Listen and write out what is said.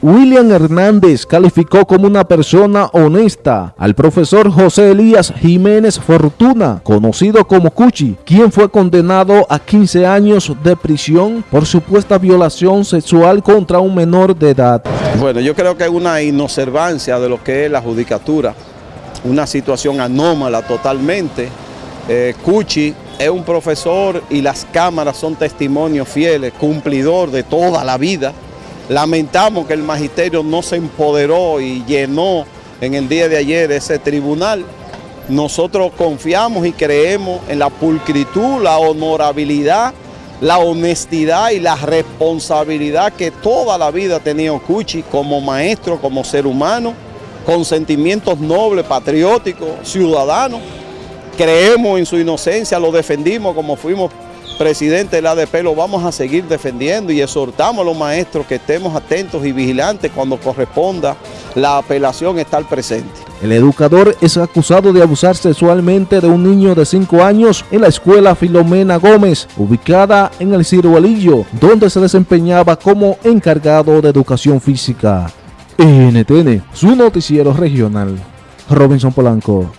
William Hernández calificó como una persona honesta al profesor José Elías Jiménez Fortuna, conocido como Cuchi, quien fue condenado a 15 años de prisión por supuesta violación sexual contra un menor de edad. Bueno, yo creo que hay una inobservancia de lo que es la judicatura, una situación anómala totalmente. Eh, Cuchi es un profesor y las cámaras son testimonios fieles, cumplidor de toda la vida. Lamentamos que el magisterio no se empoderó y llenó en el día de ayer ese tribunal. Nosotros confiamos y creemos en la pulcritud, la honorabilidad, la honestidad y la responsabilidad que toda la vida ha tenido Cuchi como maestro, como ser humano, con sentimientos nobles, patrióticos, ciudadanos creemos en su inocencia, lo defendimos como fuimos presidente del ADP, lo vamos a seguir defendiendo y exhortamos a los maestros que estemos atentos y vigilantes cuando corresponda la apelación estar presente. El educador es acusado de abusar sexualmente de un niño de 5 años en la escuela Filomena Gómez, ubicada en el Ciruelillo, donde se desempeñaba como encargado de educación física. NTN, su noticiero regional. Robinson Polanco.